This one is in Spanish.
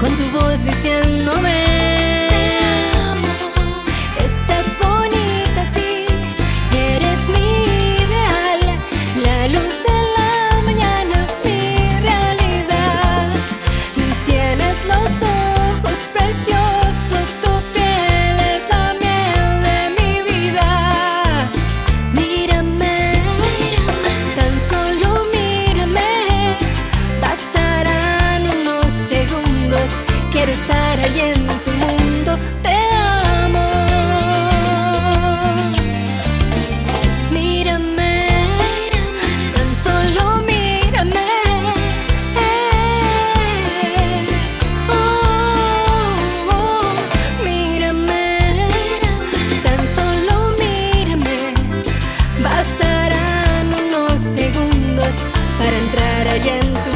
con tu voz diciéndome amo. Estás bonita así, eres mi ideal, la luz del hay en tu